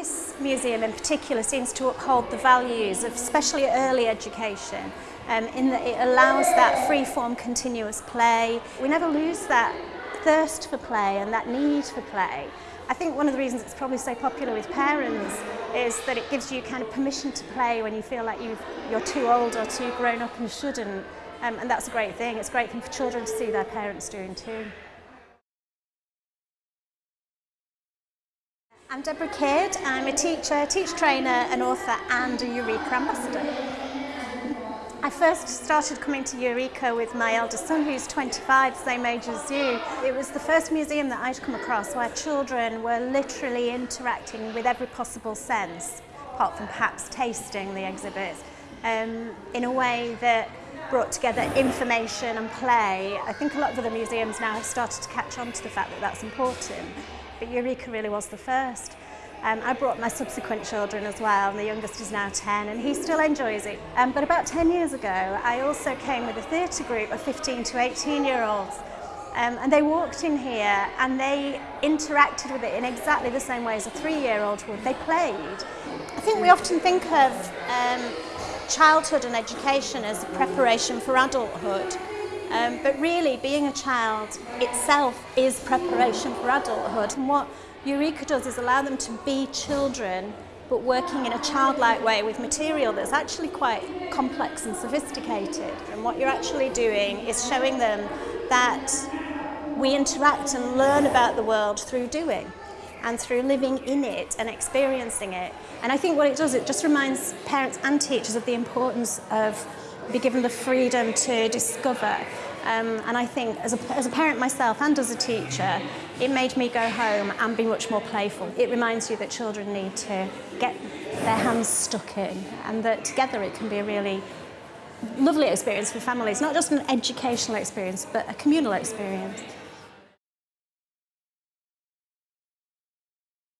This museum in particular seems to uphold the values of especially early education um, in that it allows that free-form continuous play. We never lose that thirst for play and that need for play. I think one of the reasons it's probably so popular with parents is that it gives you kind of permission to play when you feel like you you're too old or too grown up and shouldn't. Um, and that's a great thing. It's a great thing for children to see their parents doing too. I'm Deborah Kidd. I'm a teacher, teach trainer, an author and a Eureka ambassador. I first started coming to Eureka with my eldest son who's 25, same age as you. It was the first museum that I'd come across where children were literally interacting with every possible sense, apart from perhaps tasting the exhibits, um, in a way that brought together information and play. I think a lot of other museums now have started to catch on to the fact that that's important, but Eureka really was the first. Um, I brought my subsequent children as well, and the youngest is now 10, and he still enjoys it. Um, but about 10 years ago, I also came with a theatre group of 15 to 18-year-olds, um, and they walked in here and they interacted with it in exactly the same way as a three-year-old would. They played. I think we often think of um, childhood and education as a preparation for adulthood, Um, but really, being a child itself is preparation for adulthood. And what Eureka does is allow them to be children but working in a childlike way with material that's actually quite complex and sophisticated. And what you're actually doing is showing them that we interact and learn about the world through doing and through living in it and experiencing it. And I think what it does, it just reminds parents and teachers of the importance of be given the freedom to discover Um, and I think as a, as a parent myself and as a teacher, it made me go home and be much more playful. It reminds you that children need to get their hands stuck in and that together it can be a really lovely experience for families, not just an educational experience, but a communal experience.